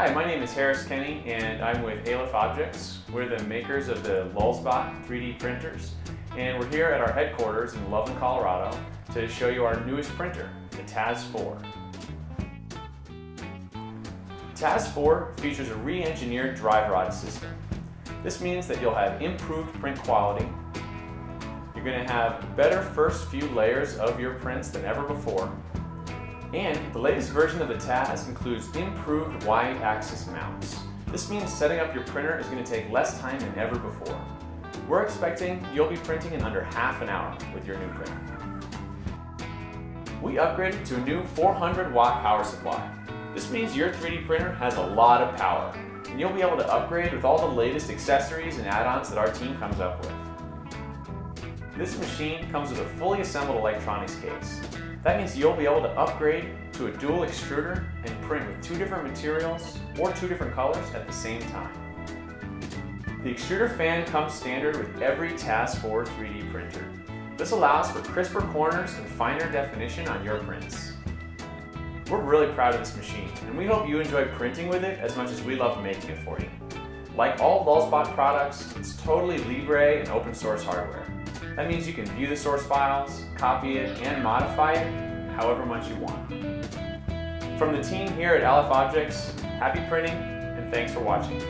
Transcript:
Hi, my name is Harris Kenny and I'm with Aleph Objects. We're the makers of the Lulzbot 3D printers and we're here at our headquarters in Loveland, Colorado to show you our newest printer, the TAZ4. TAZ4 features a re-engineered drive rod system. This means that you'll have improved print quality, you're going to have better first few layers of your prints than ever before, and the latest version of the Taz includes improved Y-axis mounts. This means setting up your printer is going to take less time than ever before. We're expecting you'll be printing in under half an hour with your new printer. We upgraded to a new 400 watt power supply. This means your 3D printer has a lot of power, and you'll be able to upgrade with all the latest accessories and add-ons that our team comes up with. This machine comes with a fully assembled electronics case. That means you'll be able to upgrade to a dual extruder and print with two different materials or two different colors at the same time. The extruder fan comes standard with every TAZ4 3D printer. This allows for crisper corners and finer definition on your prints. We're really proud of this machine, and we hope you enjoy printing with it as much as we love making it for you. Like all Lulzbot products, it's totally Libre and open source hardware. That means you can view the source files, copy it, and modify it however much you want. From the team here at Aleph Objects, happy printing and thanks for watching.